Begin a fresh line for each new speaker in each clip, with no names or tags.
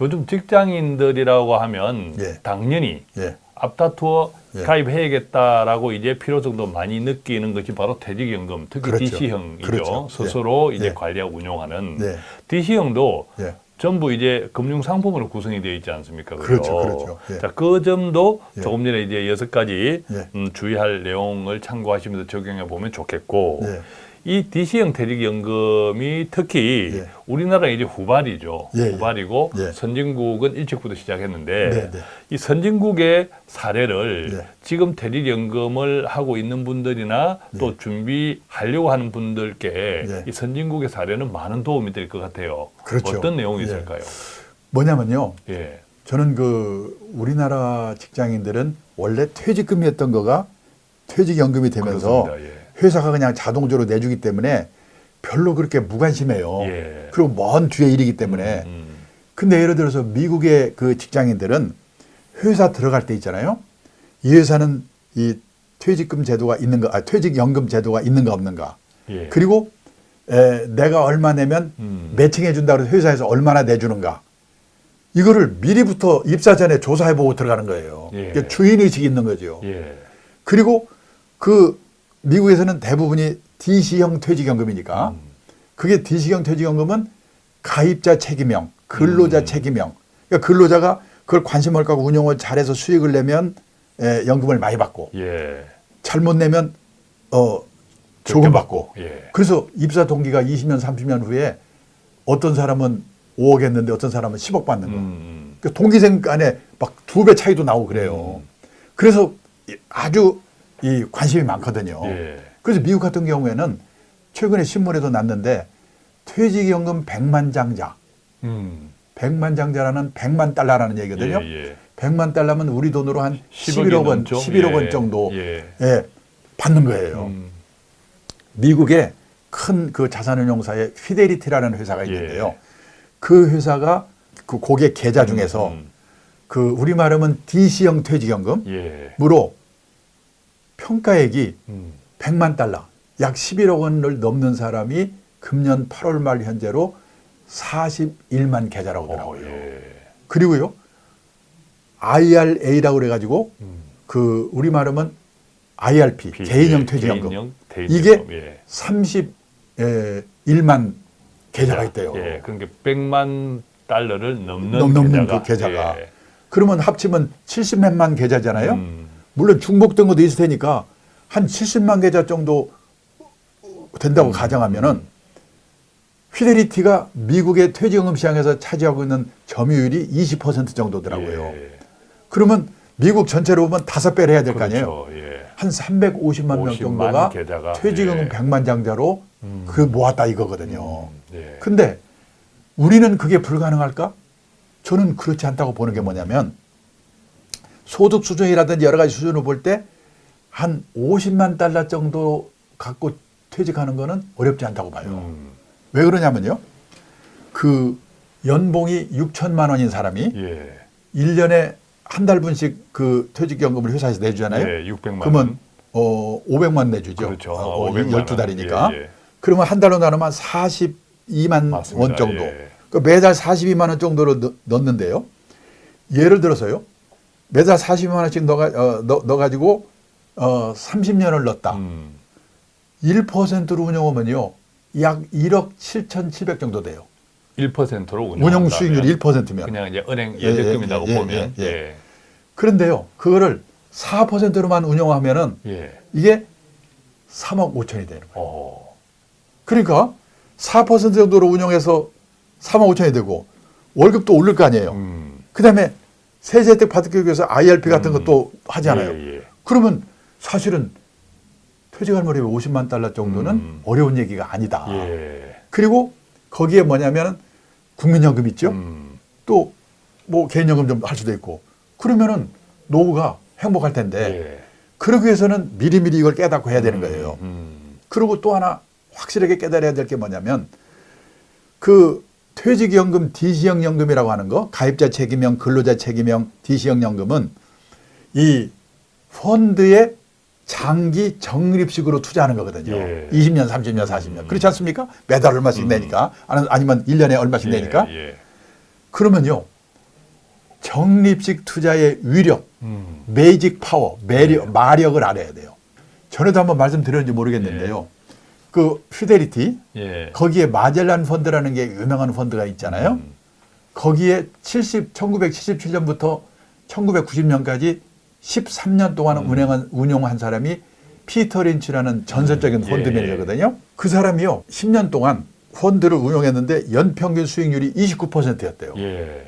요즘 직장인들이라고 하면
예.
당연히
예.
앞다투어
예.
가입해야겠다라고 이제 필요성도 많이 느끼는 것이 바로 퇴직연금, 특히
그렇죠.
DC형이죠.
그렇죠.
스스로
예.
이제
예.
관리하고 운용하는
네.
DC형도
예.
전부 이제 금융 상품으로 구성이 되어 있지 않습니까? 그죠?
그렇죠, 그렇죠. 예.
자, 그 점도
예.
조금 전에 이제 여섯 가지
예.
음, 주의할 내용을 참고하시면서 적용해 보면 좋겠고
예.
이 DC형 퇴직연금이 특히
예.
우리나라 이제 후발이죠.
예, 예.
후발이고
예.
선진국은 일찍부터 시작했는데
네, 네.
이 선진국의 사례를
예.
지금 퇴직연금을 하고 있는 분들이나 또 준비하려고 하는 분들께
예.
이 선진국의 사례는 많은 도움이 될 것 같아요.
그렇죠.
어떤 내용이
예.
있을까요?
뭐냐면요.
예.
저는 그 우리나라 직장인들은 원래 퇴직금이었던 거가 퇴직연금이 되면서
그렇습니다. 예.
회사가 그냥 자동적으로 내주기 때문에 별로 그렇게 무관심해요.
예.
그리고 먼 뒤에 일이기 때문에.
음,
근데 예를 들어서 미국의 그 직장인들은 회사 들어갈 때 있잖아요. 이 회사는 이 퇴직금 제도가 있는가, 아, 퇴직연금 제도가 있는가 없는가.
예.
그리고 에, 내가 얼마 내면
음.
매칭해 준다고 해서 회사에서 얼마나 내주는가. 이거를 미리부터 입사 전에 조사해 보고 들어가는 거예요.
예.
그러니까 주인 의식이 있는 거죠.
예.
그리고 그 미국에서는 대부분이 DC형 퇴직연금이니까
음.
그게 DC형 퇴직연금은 가입자 책임형, 근로자
음.
책임형. 그러니까 근로자가 그걸 관심을 갖고 운용을 잘해서 수익을 내면 에, 연금을 많이 받고
예.
잘못 내면 어 조금 받고.
예.
그래서 입사 동기가 20년, 30년 후에 어떤 사람은 5억 했는데 어떤 사람은 10억 받는 거.
음.
그 동기생 간에 막 두 배 차이도 나오고 그래요. 그래서 이- 아주 이 관심이 많거든요.
예.
그래서 미국 같은 경우에는 최근에 신문에도 났는데 퇴직연금 백만장자,
음.
백만장자라는 100만 달러라는 얘기거든요.
예, 예.
100만 달러면 우리 돈으로 한
10억이
11억 원,
넘죠?
11억 원
예,
정도
예.
예, 받는 거예요.
음.
미국의 큰 그 자산운용사의 피데리티라는 회사가 있는데요.
예.
그 회사가 그 고객 계좌 중에서
음.
그 우리 말하면 DC형 퇴직연금으로
예.
평가액이
음.
100만 달러, 약 11억 원을 넘는 사람이 금년 8월 말 현재로 41만 계좌라고
어,
하더라고요.
예.
그리고요, IRA라고 그래가지고
음.
그 우리 말하면 IRP
비-
개인형
예,
퇴직연금
개인형
이게
예.
31만 계좌가 있대요.
예. 그러니까 100만 달러를 넘는,
넘- 넘는
계좌가.
그 계좌가.
예.
그러면 합치면 70몇만 계좌잖아요.
음.
물론 중복된 것도 있을 테니까 한 70만 계좌 정도
음.
된다고 가정하면 은 피데리티가 미국의 퇴직연금 시장에서 차지하고 있는 점유율이 20% 정도더라고요.
예.
그러면 미국 전체로 보면 다섯 배를 해야 될 거 아니에요.
그렇죠. 예.
한 350만 명
50만
정도가
계좌가,
퇴직연금
예.
100만 장자로
음.
그 모았다 이거거든요.
예.
근데 우리는 그게 불가능할까? 저는 그렇지 않다고 보는 게 뭐냐면 소득 수준이라든지 여러 가지 수준을 볼 때 한 50만 달러 정도 갖고 퇴직하는 거는 어렵지 않다고 봐요.
음.
왜 그러냐면요. 그 연봉이 6천만 원인 사람이
예.
일년에 한 달분씩 그 퇴직연금을 회사에서 내주잖아요.
예, 600만
그러면
원.
어 500만 내주죠.
그렇죠.
어,
500만 원.
12달이니까.
예, 예.
그러면 한 달로 나누면 42만
맞습니다.
원 정도.
예.
그 매달 42만 원 정도로 넣, 넣는데요. 예를 들어서요. 매달 42만 원씩 넣어, 어, 넣어, 넣어 가지고 어, 30년을 넣었다.
음.
1%로 운영하면요. 약 1억 7,700 정도 돼요.
1%로 운영.
운영 수익률이 1%면.
그냥 이제 은행
예, 예,
예적금이라고
예, 예,
보면
예,
예.
그런데요. 그거를 4%로만 운영하면은
예.
이게 3억 5천이 되는 거예요.
어.
그러니까 4% 정도로 운영해서 3억 5천이 되고 월급도 오를 거 아니에요.
음.
그 다음에 세제 혜택 받기 위해서 IRP 같은
음.
것도 하잖아요.
예, 예.
그러면 사실은 퇴직할 무렵에 50만 달러 정도는
음.
어려운 얘기가 아니다.
예.
그리고 거기에 뭐냐면 국민연금 있죠.
음.
또뭐 개인연금 좀 할 수도 있고 그러면은 노후가 행복할 텐데
예.
그러기 위해서는 미리미리 이걸 깨닫고 해야 되는 거예요.
음.
그리고 또 하나 확실하게 깨달아야 될 게 뭐냐면 그 퇴직연금 DC형 연금이라고 하는 거 가입자 책임형 근로자 책임형 DC형 연금은 이 펀드에 장기 적립식으로 투자하는 거거든요.
예.
20년, 30년, 40년. 그렇지 않습니까? 매달 얼마씩 내니까 아니- 아니면 1년에 얼마씩 내니까
예. 예.
그러면요. 적립식 투자의 위력,
음.
magic power, 매력, 마력을 알아야 돼요. 전에도 한번 말씀드렸는지 모르겠는데요. 그 피델리티
예.
거기에 마젤란 펀드라는 게 유명한 펀드가 있잖아요.
음.
거기에 70, 1977년부터 1990년까지 13년 동안 운영한, 운용한 사람이 피터 린치라는 전설적인 펀드
예.
매니저거든요. 그 사람이요, 10년 동안 펀드를 운용했는데 연평균 수익률이 29%였대요.
예.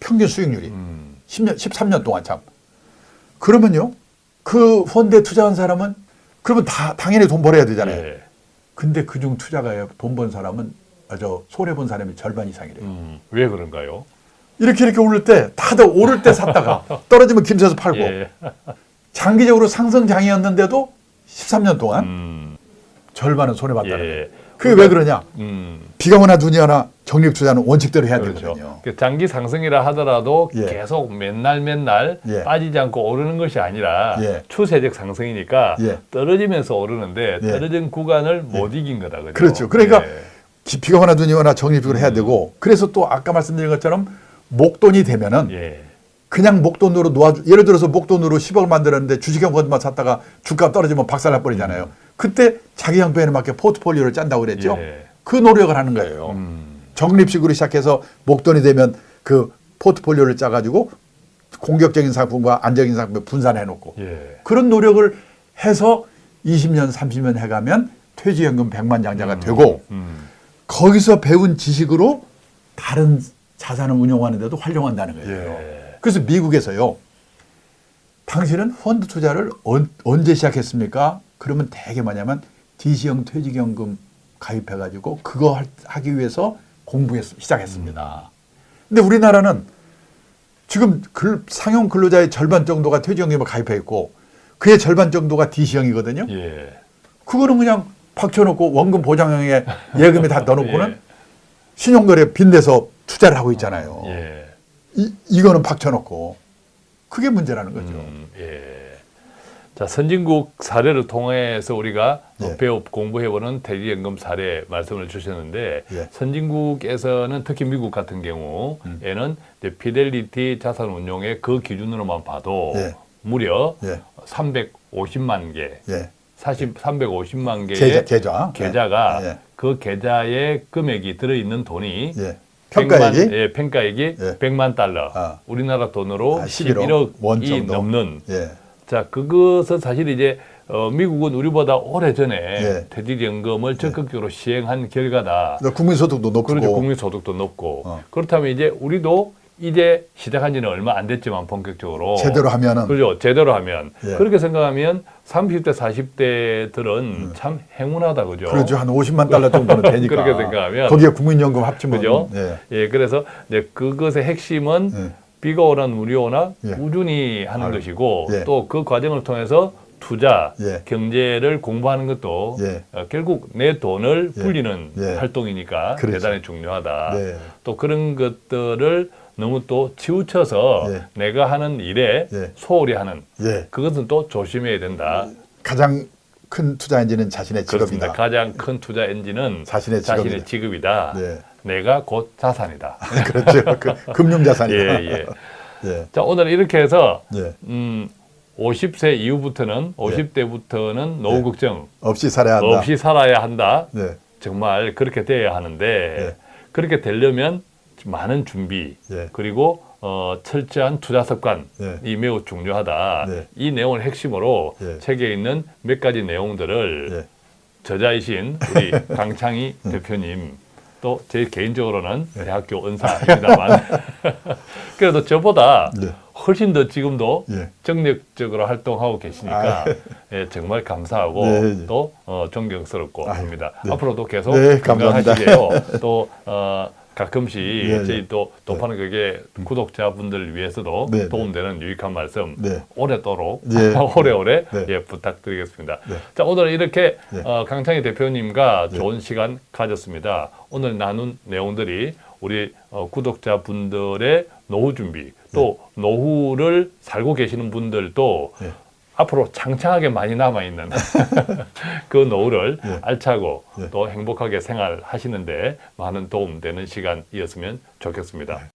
평균 수익률이.
음.
10년, 13년 동안 참. 그러면요, 그 펀드에 투자한 사람은 그러면 다 당연히 돈 벌어야 되잖아요.
예.
근데 그중 투자가 돈 번 사람은 아저 손해 본 사람이 절반 이상이래요.
음. 왜 그런가요?
이렇게 이렇게 오를 때 다들 오를 때 샀다가 떨어지면 김새서 팔고
예.
장기적으로 상승장이었는데도 13년 동안
음.
절반은 손해 봤다는 거예요.
예.
그게 왜 그러냐?
음.
비가 오나 눈이 오나 적립 투자는 원칙대로 해야
그렇죠.
되거든요.
그 장기 상승이라 하더라도
예.
계속 맨날 맨날
예.
빠지지 않고 오르는 것이 아니라
예.
추세적 상승이니까
예.
떨어지면서 오르는데
예.
떨어진 구간을 못 이긴 거다. 그죠?
그렇죠. 그러니까
예.
기- 비가 오나 눈이 오나 적립적으로 해야 되고 그래서 또 아까 말씀드린 것처럼 목돈이 되면은
예.
그냥 목돈으로 놓아 예를 들어서 목돈으로 10억을 만들었는데 주식형 펀드만 샀다가 주가 떨어지면 박살나 버리잖아요. 그때 자기 형편에 맞게 포트폴리오를 짠다고 그랬죠.
예.
그 노력을 하는 거예요.
음.
적립식으로 시작해서 목돈이 되면 그 포트폴리오를 짜가지고 공격적인 상품과 안정적인 상품을 분산해 놓고
예.
그런 노력을 해서 20년, 30년 해가면 퇴직연금 100만 장자가 되고
음.
거기서 배운 지식으로 다른 자산을 운용하는데도 활용한다는 거예요.
예.
그래서 미국에서요. 당신은 펀드 투자를 언, 언제 시작했습니까? 그러면 대개 뭐냐면 DC형 퇴직연금 가입해가지고 그거 할- 하기 위해서 공부했 시작했습니다. 근데 우리나라는 지금 글- 상용 근로자의 절반 정도가 퇴직연금에 가입해 있고 그의 절반 정도가 DC형이거든요.
예.
그거는 그냥 박쳐놓고 원금 보장형에 예금에 다 넣어놓고는
예.
신용거래 빚내서 투자를 하고 있잖아요.
예.
이, 이거는 박쳐놓고 그게 문제라는 거죠.
음, 예. 자, 선진국 사례를 통해서 우리가
예.
배워 공부해보는 퇴직연금 사례 말씀을 주셨는데
예.
선진국에서는 특히 미국 같은 경우에는 이제 피델리티 자산운용의 그 기준으로만 봐도
예.
무려
예.
350만 개,
예.
40, 350만 개의
계좌, 계좌.
계좌가
예.
그 계좌에 금액이 들어있는 돈이
예. 평가액이
100만, 예, 평가액이
예.
100만 달러.
아.
우리나라 돈으로
아, 11억
11억 원이
정도.
넘는.
예.
자, 그것은 사실 이제 어, 미국은 우리보다 오래 전에
예.
퇴직연금을 적극적으로 시행한 결과다.
그러니까 국민소득도 높고
그렇죠. 국민소득도 높고.
어.
그렇다면 이제 우리도 이제 시작한 지는 얼마 안 됐지만 본격적으로.
제대로 하면은
그죠. 제대로 하면.
예.
그렇게 생각하면 30대, 40대들은 참 행운하다. 그죠.
음. 그렇죠 한 50만 달러 정도는 되니까
그렇게 생각하면.
거기에 국민연금 합치면
그죠?
예.
예, 그래서 이제 그것의 핵심은
예.
비가 오나 눈이 오나
예.
꾸준히 하는
아유.
것이고
예.
또그 과정을 통해서 투자,
예.
경제를 공부하는 것도
예.
어, 결국 내 돈을
예.
불리는
예.
활동이니까
그렇죠.
대단히 중요하다.
네.
또 그런 것들을 너무 또 치우쳐서
예.
내가 하는 일에
예.
소홀히 하는
예.
그것은 또 조심해야 된다.
가장 큰 투자 엔진은 자신의
그렇습니다.
직업이다.
가장 큰 투자 엔진은
자신의
자신의
직업이다.
직업이다.
네.
내가 곧 자산이다.
그렇죠. 그, 금융자산이다.
예, 예.
예.
자, 오늘 이렇게 해서
예.
음, 50세 이후부터는 50대부터는 노후
예.
걱정
없이 살아야 한다.
없이 살아야 한다.
네.
정말 그렇게 돼야 하는데
예.
그렇게 되려면 많은 준비
예.
그리고 어, 철저한 투자 습관이
예.
매우 중요하다.
네.
이 내용을 핵심으로
예.
책에 있는 몇 가지 내용들을
예.
저자이신 우리 강창희 대표님 또 제 개인적으로는
예.
대학교 은사입니다만 그래도 저보다
네.
훨씬 더 지금도
예.
정력적으로 활동하고 계시니까
아,
예, 정말 감사하고
네, 네.
또 어, 존경스럽고
아유,
합니다.
네.
앞으로도 계속
네.
건강하시게요. 또 어, 가끔씩
네,
저희
네.
또 도파는 그게 구독자분들 위해서도
네, 네.
도움되는 유익한 말씀
네.
오래도록
예.
오래오래
네.
예, 부탁드리겠습니다.
네.
자 오늘 이렇게
네.
어, 강창희 대표님과 좋은 시간 가졌습니다. 오늘 나눈 내용들이 우리 어, 구독자분들의 노후 준비 또 노후를 살고 계시는 분들도
네.
앞으로 창창하게 많이 남아 있는 그 노후를
네.
알차고
네.
또 행복하게 생활하시는데 많은 도움 되는 시간이었으면 좋겠습니다.